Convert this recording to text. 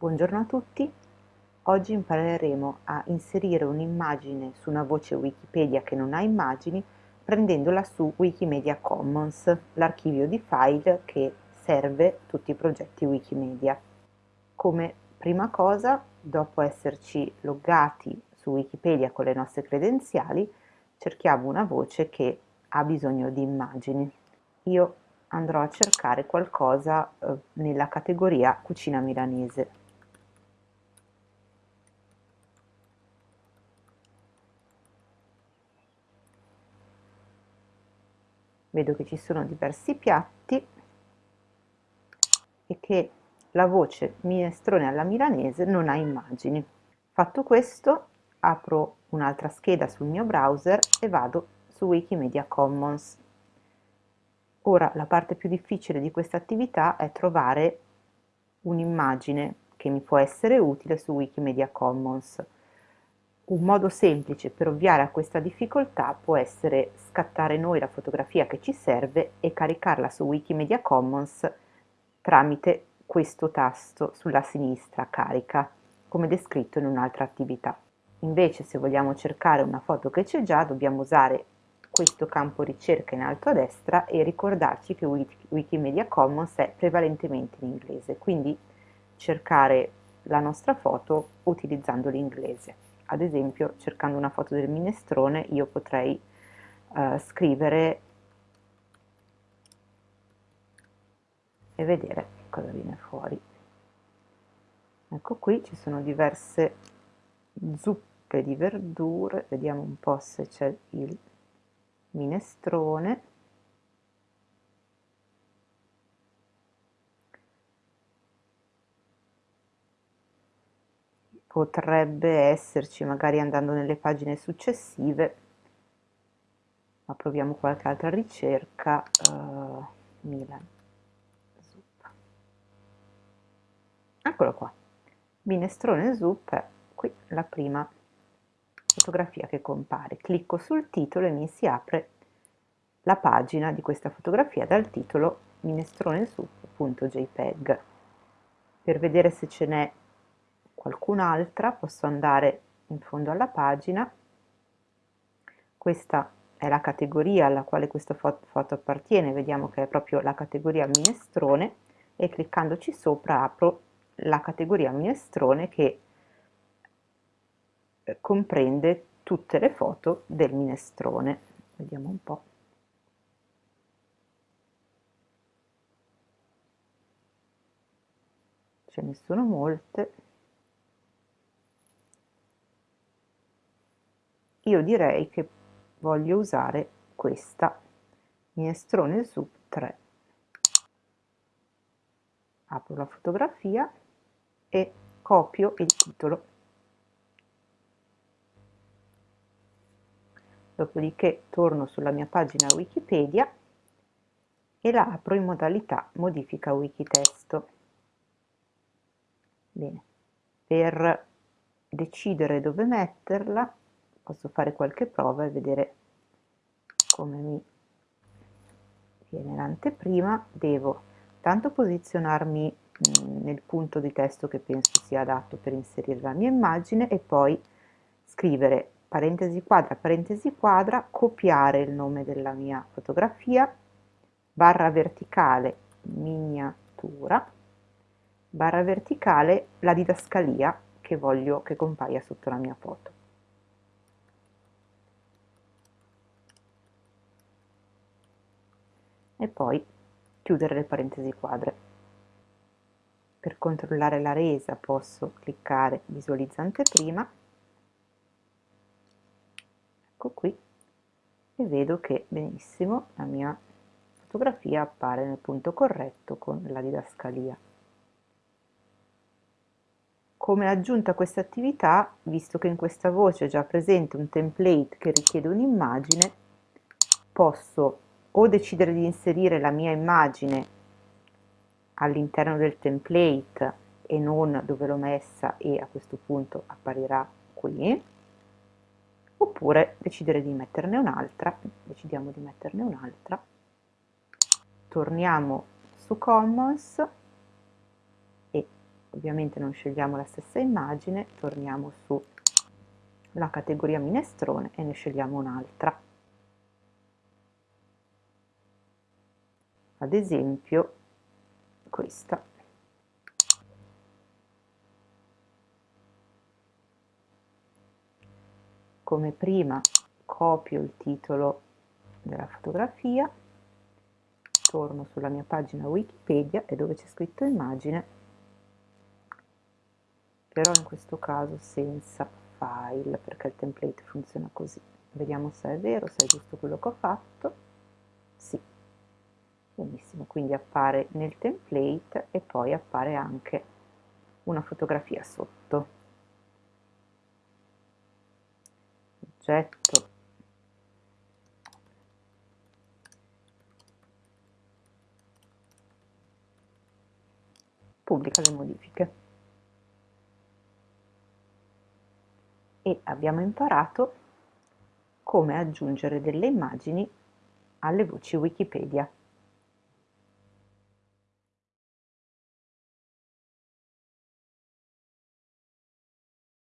Buongiorno a tutti, oggi impareremo a inserire un'immagine su una voce Wikipedia che non ha immagini prendendola su Wikimedia Commons, l'archivio di file che serve tutti i progetti Wikimedia. Come prima cosa, dopo esserci loggati su Wikipedia con le nostre credenziali, cerchiamo una voce che ha bisogno di immagini. Io andrò a cercare qualcosa eh, nella categoria cucina milanese. Vedo che ci sono diversi piatti e che la voce minestrone alla milanese non ha immagini. Fatto questo apro un'altra scheda sul mio browser e vado su Wikimedia Commons. Ora la parte più difficile di questa attività è trovare un'immagine che mi può essere utile su Wikimedia Commons. Un modo semplice per ovviare a questa difficoltà può essere scattare noi la fotografia che ci serve e caricarla su Wikimedia Commons tramite questo tasto sulla sinistra carica, come descritto in un'altra attività. Invece se vogliamo cercare una foto che c'è già dobbiamo usare questo campo ricerca in alto a destra e ricordarci che Wikimedia Commons è prevalentemente in inglese, quindi cercare la nostra foto utilizzando l'inglese ad esempio cercando una foto del minestrone io potrei uh, scrivere e vedere cosa viene fuori. Ecco qui ci sono diverse zuppe di verdure. Vediamo un po' se c'è il minestrone potrebbe esserci magari andando nelle pagine successive ma proviamo qualche altra ricerca uh, Milan. Zuppa. Eccolo qua. Minestrone zuppa qui la prima fotografia che compare. Clicco sul titolo e mi si apre la pagina di questa fotografia dal titolo minestronesup.jpg per vedere se ce n'è qualcun'altra, posso andare in fondo alla pagina, questa è la categoria alla quale questa foto, foto appartiene, vediamo che è proprio la categoria minestrone e cliccandoci sopra apro la categoria minestrone che eh, comprende tutte le foto del minestrone. Vediamo un po'. Ce ne sono molte. Io direi che voglio usare questa. Minestrone su 3 apro la fotografia e copio il titolo. Dopodiché torno sulla mia pagina wikipedia e la apro in modalità modifica wikitesto. Bene. Per decidere dove metterla posso fare qualche prova e vedere come mi viene l'anteprima. Devo tanto posizionarmi mm, nel punto di testo che penso sia adatto per inserire la mia immagine e poi scrivere parentesi quadra parentesi quadra copiare il nome della mia fotografia barra verticale miniatura barra verticale la didascalia che voglio che compaia sotto la mia foto e poi chiudere le parentesi quadre. Per controllare la resa posso cliccare visualizza anteprima, ecco qui, e vedo che benissimo la mia fotografia appare nel punto corretto con la didascalia. Come aggiunta a questa attività, visto che in questa voce è già presente un template che richiede un'immagine, posso o decidere di inserire la mia immagine all'interno del template e non dove l'ho messa e a questo punto apparirà qui oppure decidere di metterne un'altra decidiamo di metterne un'altra torniamo su Commons e ovviamente non scegliamo la stessa immagine, torniamo sulla categoria minestrone e ne scegliamo un'altra. Ad esempio questa. Come prima copio il titolo della fotografia, torno sulla mia pagina Wikipedia e dove c'è scritto immagine però in questo caso senza file perché il template funziona così. Vediamo se è vero, se è giusto quello che ho fatto. Sì, benissimo quindi appare nel template e poi appare anche una fotografia sotto. Oggetto. Pubblica le modifiche. E abbiamo imparato come aggiungere delle immagini alle voci Wikipedia.